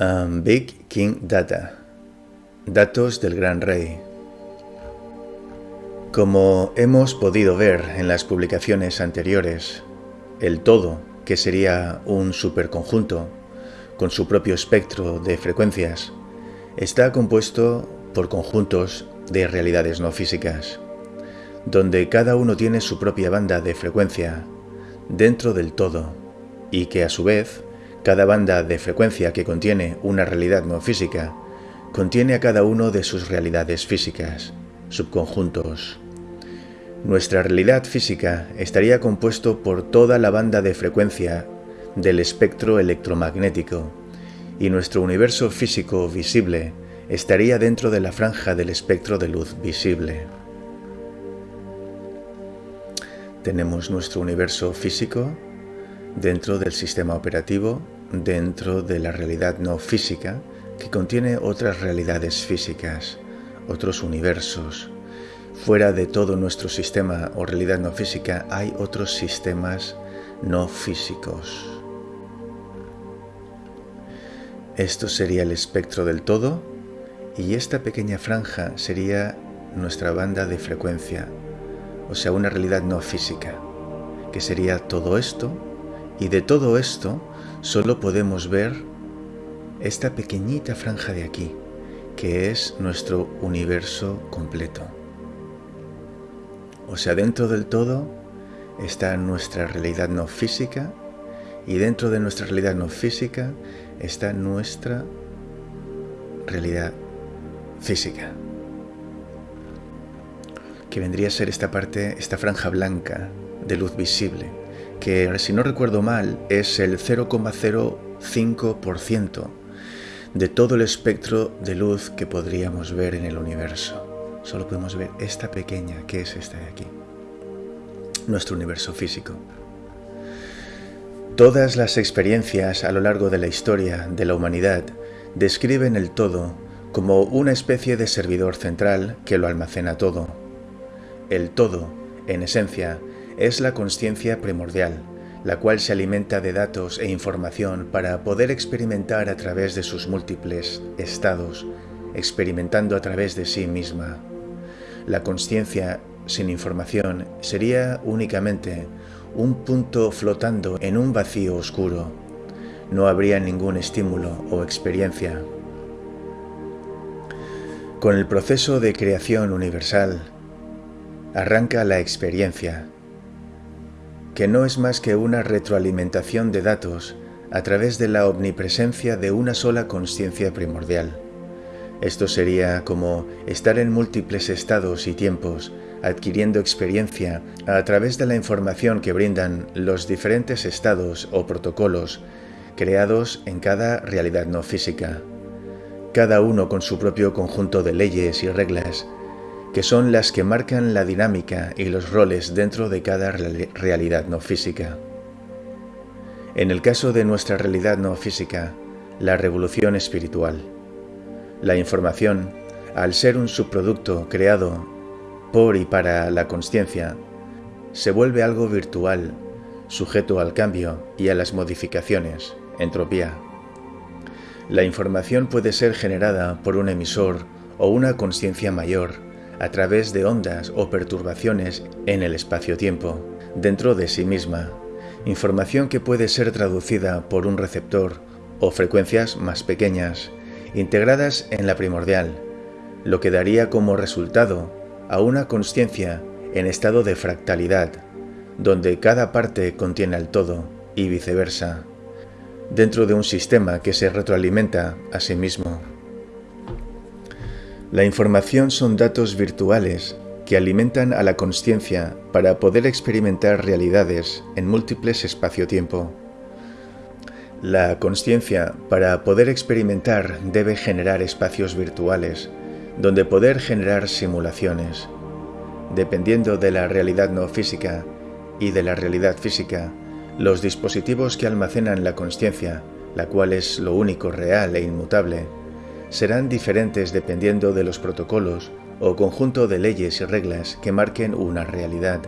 Um, Big King Data. Datos del Gran Rey. Como hemos podido ver en las publicaciones anteriores, el todo, que sería un superconjunto con su propio espectro de frecuencias, está compuesto por conjuntos de realidades no físicas, donde cada uno tiene su propia banda de frecuencia dentro del todo y que a su vez cada banda de frecuencia que contiene una realidad no física contiene a cada uno de sus realidades físicas, subconjuntos. Nuestra realidad física estaría compuesto por toda la banda de frecuencia del espectro electromagnético y nuestro universo físico visible estaría dentro de la franja del espectro de luz visible. Tenemos nuestro universo físico dentro del sistema operativo, dentro de la realidad no física, que contiene otras realidades físicas, otros universos. Fuera de todo nuestro sistema o realidad no física hay otros sistemas no físicos. Esto sería el espectro del todo y esta pequeña franja sería nuestra banda de frecuencia, o sea, una realidad no física, que sería todo esto y de todo esto solo podemos ver esta pequeñita franja de aquí, que es nuestro universo completo. O sea, dentro del todo está nuestra realidad no física y dentro de nuestra realidad no física está nuestra realidad física. Que vendría a ser esta parte, esta franja blanca de luz visible que si no recuerdo mal es el 0,05% de todo el espectro de luz que podríamos ver en el universo. Solo podemos ver esta pequeña, que es esta de aquí, nuestro universo físico. Todas las experiencias a lo largo de la historia de la humanidad describen el todo como una especie de servidor central que lo almacena todo. El todo, en esencia, es la conciencia primordial, la cual se alimenta de datos e información para poder experimentar a través de sus múltiples estados, experimentando a través de sí misma. La conciencia sin información sería únicamente un punto flotando en un vacío oscuro. No habría ningún estímulo o experiencia. Con el proceso de creación universal, arranca la experiencia, que no es más que una retroalimentación de datos a través de la omnipresencia de una sola conciencia primordial. Esto sería como estar en múltiples estados y tiempos, adquiriendo experiencia a través de la información que brindan los diferentes estados o protocolos creados en cada realidad no física, cada uno con su propio conjunto de leyes y reglas que son las que marcan la dinámica y los roles dentro de cada realidad no física. En el caso de nuestra realidad no física, la revolución espiritual. La información, al ser un subproducto creado por y para la conciencia, se vuelve algo virtual, sujeto al cambio y a las modificaciones, entropía. La información puede ser generada por un emisor o una conciencia mayor, a través de ondas o perturbaciones en el espacio-tiempo, dentro de sí misma, información que puede ser traducida por un receptor o frecuencias más pequeñas, integradas en la primordial, lo que daría como resultado a una conciencia en estado de fractalidad, donde cada parte contiene al todo y viceversa, dentro de un sistema que se retroalimenta a sí mismo. La información son datos virtuales que alimentan a la conciencia para poder experimentar realidades en múltiples espacio-tiempo. La conciencia, para poder experimentar, debe generar espacios virtuales, donde poder generar simulaciones. Dependiendo de la realidad no física y de la realidad física, los dispositivos que almacenan la conciencia, la cual es lo único real e inmutable, serán diferentes dependiendo de los protocolos o conjunto de leyes y reglas que marquen una realidad.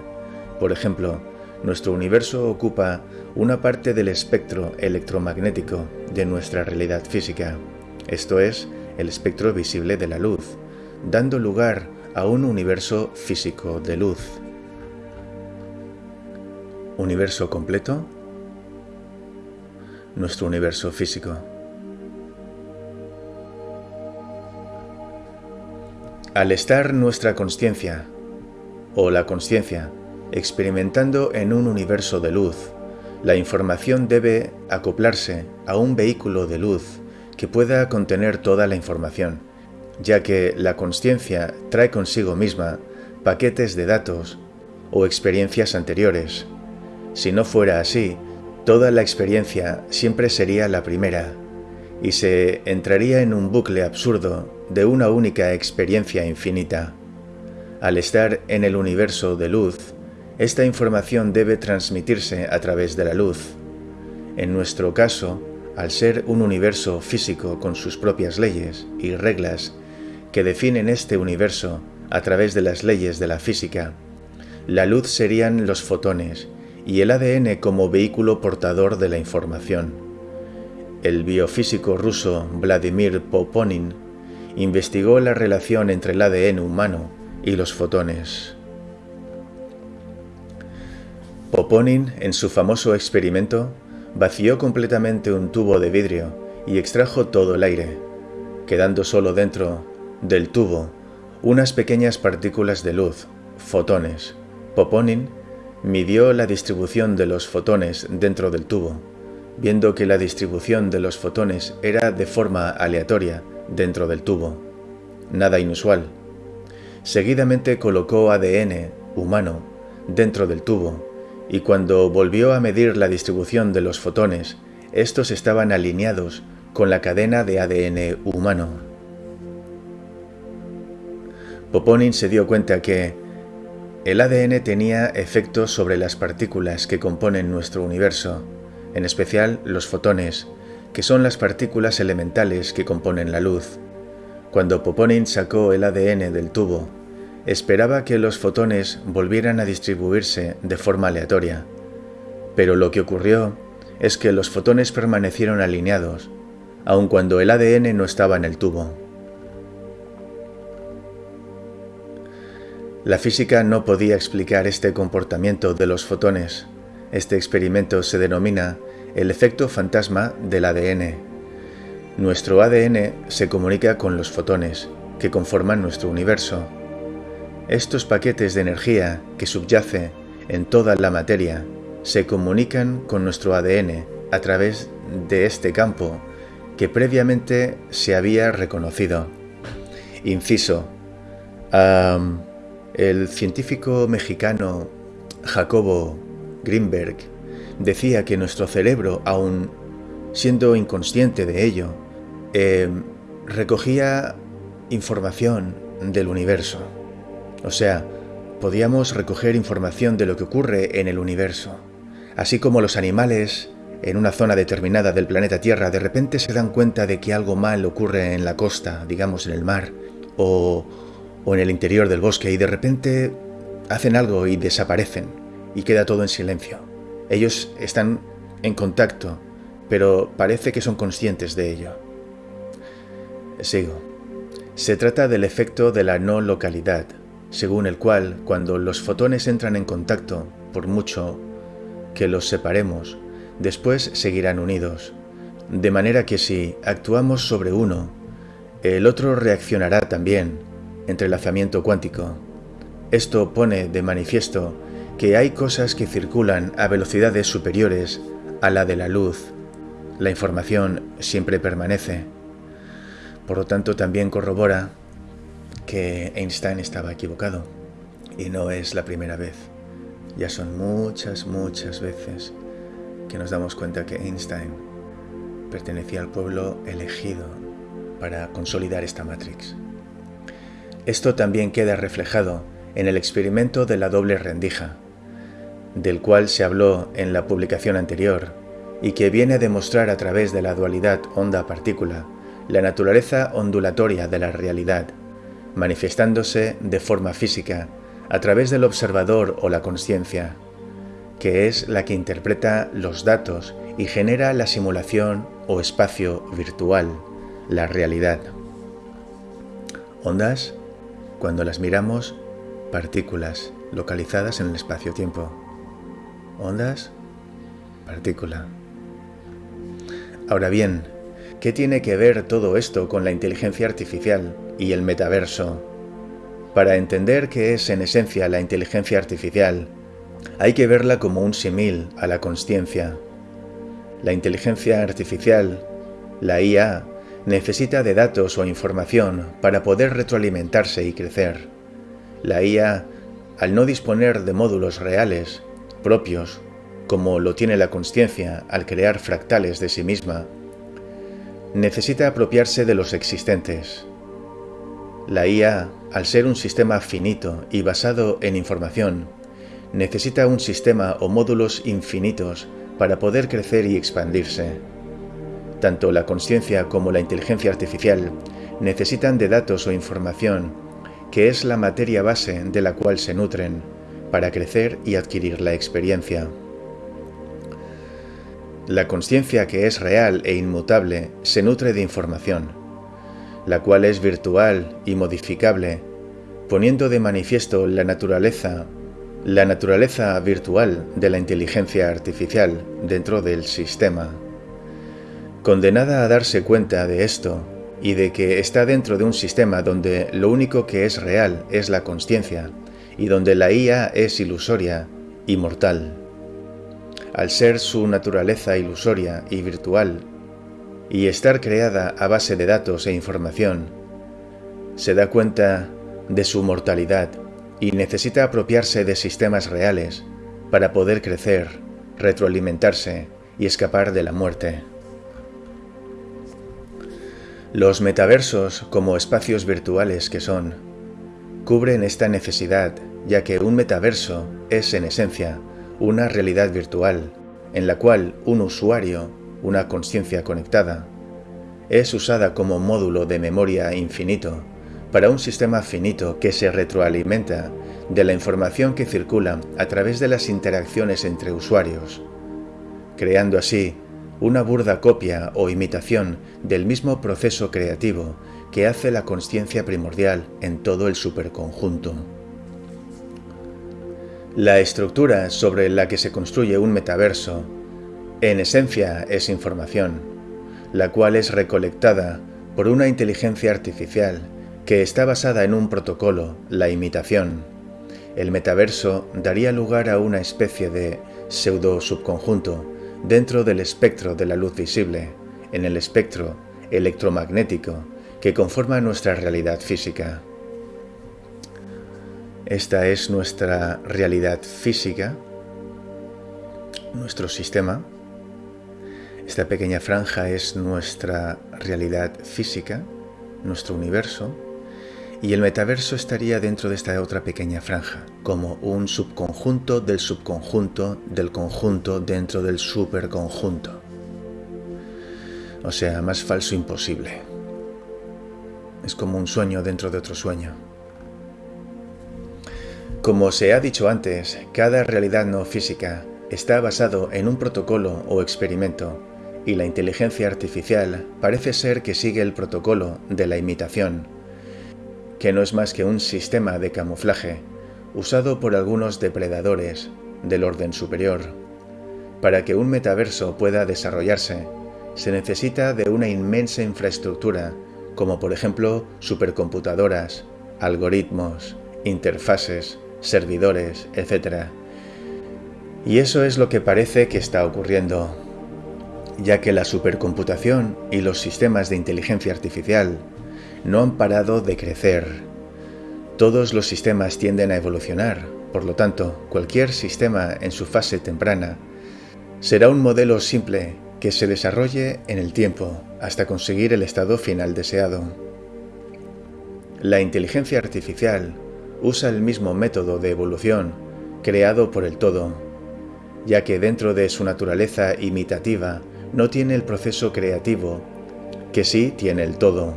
Por ejemplo, nuestro universo ocupa una parte del espectro electromagnético de nuestra realidad física, esto es, el espectro visible de la luz, dando lugar a un universo físico de luz. Universo completo, nuestro universo físico. Al estar nuestra conciencia, o la conciencia, experimentando en un universo de luz, la información debe acoplarse a un vehículo de luz que pueda contener toda la información, ya que la conciencia trae consigo misma paquetes de datos o experiencias anteriores. Si no fuera así, toda la experiencia siempre sería la primera y se entraría en un bucle absurdo de una única experiencia infinita. Al estar en el universo de luz, esta información debe transmitirse a través de la luz. En nuestro caso, al ser un universo físico con sus propias leyes y reglas que definen este universo a través de las leyes de la física, la luz serían los fotones y el ADN como vehículo portador de la información. El biofísico ruso Vladimir Poponin investigó la relación entre el ADN humano y los fotones. Poponin, en su famoso experimento, vació completamente un tubo de vidrio y extrajo todo el aire, quedando solo dentro del tubo unas pequeñas partículas de luz, fotones. Poponin midió la distribución de los fotones dentro del tubo, viendo que la distribución de los fotones era de forma aleatoria dentro del tubo. Nada inusual. Seguidamente colocó ADN humano dentro del tubo y cuando volvió a medir la distribución de los fotones, estos estaban alineados con la cadena de ADN humano. Poponin se dio cuenta que el ADN tenía efectos sobre las partículas que componen nuestro universo, en especial los fotones, que son las partículas elementales que componen la luz. Cuando Poponin sacó el ADN del tubo, esperaba que los fotones volvieran a distribuirse de forma aleatoria, pero lo que ocurrió es que los fotones permanecieron alineados, aun cuando el ADN no estaba en el tubo. La física no podía explicar este comportamiento de los fotones. Este experimento se denomina el efecto fantasma del ADN. Nuestro ADN se comunica con los fotones, que conforman nuestro universo, estos paquetes de energía que subyace en toda la materia se comunican con nuestro ADN a través de este campo que previamente se había reconocido. Inciso. el científico mexicano Jacobo Greenberg decía que nuestro cerebro, aun siendo inconsciente de ello, em, recogía información del universo. O sea, podíamos recoger información de lo que ocurre en el universo. Así como los animales en una zona determinada del planeta Tierra de repente se dan cuenta de que algo mal ocurre en la costa, digamos en el mar, o en el interior del bosque, y de repente hacen algo y desaparecen, y queda todo en silencio. Ellos están en contacto, pero parece que son conscientes de ello. Sigo. Se trata del efecto de la no localidad, según el cual cuando los fotones entran en contacto, por mucho que los separemos, después seguirán unidos, de manera que si actuamos sobre uno, el otro reaccionará también, entrelazamiento cuántico. Esto pone de manifiesto que hay cosas que circulan a velocidades superiores a la de la luz. La información siempre permanece. Por lo tanto, también corrobora que Einstein estaba equivocado. Y no es la primera vez. Ya son muchas, muchas veces que nos damos cuenta que Einstein pertenecía al pueblo elegido para consolidar esta Matrix. Esto también queda reflejado en el experimento de la doble rendija, del cual se habló en la publicación anterior y que viene a demostrar a través de la dualidad onda-partícula la naturaleza ondulatoria de la realidad manifestándose de forma física a través del observador o la conciencia. que es la que interpreta los datos y genera la simulación o espacio virtual, la realidad. Ondas, cuando las miramos, partículas localizadas en el espacio-tiempo. Ondas, partícula. Ahora bien, ¿qué tiene que ver todo esto con la inteligencia artificial y el metaverso? Para entender qué es en esencia la inteligencia artificial, hay que verla como un simil a la consciencia. La inteligencia artificial, la IA, necesita de datos o información para poder retroalimentarse y crecer. La IA, al no disponer de módulos reales, propios, como lo tiene la consciencia al crear fractales de sí misma, necesita apropiarse de los existentes. La IA, al ser un sistema finito y basado en información, necesita un sistema o módulos infinitos para poder crecer y expandirse. Tanto la conciencia como la inteligencia artificial necesitan de datos o información, que es la materia base de la cual se nutren, para crecer y adquirir la experiencia. La conciencia que es real e inmutable se nutre de información, la cual es virtual y modificable, poniendo de manifiesto la naturaleza, la naturaleza virtual de la inteligencia artificial dentro del sistema. Condenada a darse cuenta de esto y de que está dentro de un sistema donde lo único que es real es la conciencia y donde la IA es ilusoria y mortal. Al ser su naturaleza ilusoria y virtual y estar creada a base de datos e información, se da cuenta de su mortalidad y necesita apropiarse de sistemas reales para poder crecer, retroalimentarse y escapar de la muerte. Los metaversos, como espacios virtuales que son, cubren esta necesidad, ya que un metaverso es en esencia una realidad virtual, en la cual un usuario, una conciencia conectada, es usada como módulo de memoria infinito para un sistema finito que se retroalimenta de la información que circula a través de las interacciones entre usuarios, creando así una burda copia o imitación del mismo proceso creativo que hace la consciencia primordial en todo el superconjunto. La estructura sobre la que se construye un metaverso, en esencia es información, la cual es recolectada por una inteligencia artificial que está basada en un protocolo, la imitación. El metaverso daría lugar a una especie de pseudo subconjunto dentro del espectro de la luz visible, en el espectro electromagnético que conforma nuestra realidad física. Esta es nuestra realidad física, nuestro sistema. Esta pequeña franja es nuestra realidad física, nuestro universo y el metaverso estaría dentro de esta otra pequeña franja, como un subconjunto del subconjunto del conjunto dentro del superconjunto. O sea, más falso imposible. Es como un sueño dentro de otro sueño. Como se ha dicho antes, cada realidad no física está basado en un protocolo o experimento y la inteligencia artificial parece ser que sigue el protocolo de la imitación que no es más que un sistema de camuflaje usado por algunos depredadores del orden superior. Para que un metaverso pueda desarrollarse, se necesita de una inmensa infraestructura, como por ejemplo supercomputadoras, algoritmos, interfaces, servidores, etc. Y eso es lo que parece que está ocurriendo, ya que la supercomputación y los sistemas de inteligencia artificial no han parado de crecer. Todos los sistemas tienden a evolucionar, por lo tanto, cualquier sistema en su fase temprana será un modelo simple que se desarrolle en el tiempo hasta conseguir el estado final deseado. La inteligencia artificial usa el mismo método de evolución creado por el todo, ya que dentro de su naturaleza imitativa no tiene el proceso creativo que sí tiene el todo.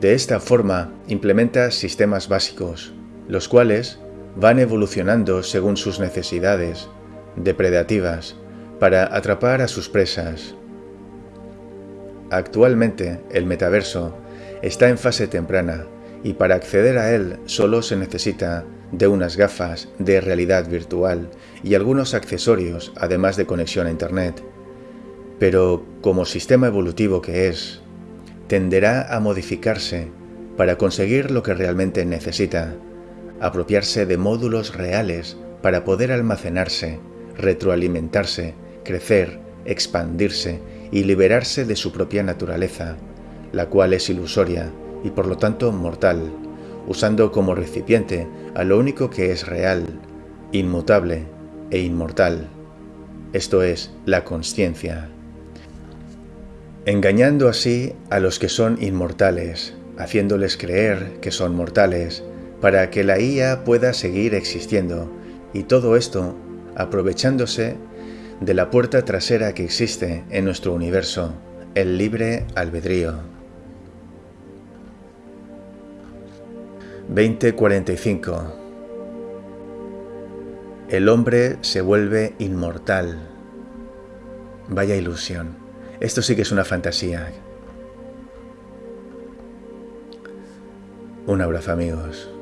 De esta forma, implementa sistemas básicos, los cuales van evolucionando según sus necesidades, depredativas, para atrapar a sus presas. Actualmente, el metaverso está en fase temprana y para acceder a él solo se necesita de unas gafas de realidad virtual y algunos accesorios además de conexión a Internet. Pero como sistema evolutivo que es, tenderá a modificarse para conseguir lo que realmente necesita, apropiarse de módulos reales para poder almacenarse, retroalimentarse, crecer, expandirse y liberarse de su propia naturaleza, la cual es ilusoria y por lo tanto mortal, usando como recipiente a lo único que es real, inmutable e inmortal, esto es, la conciencia. Engañando así a los que son inmortales, haciéndoles creer que son mortales, para que la IA pueda seguir existiendo, y todo esto aprovechándose de la puerta trasera que existe en nuestro universo, el libre albedrío. 2045 El hombre se vuelve inmortal. Vaya ilusión. Esto sí que es una fantasía. Un abrazo amigos.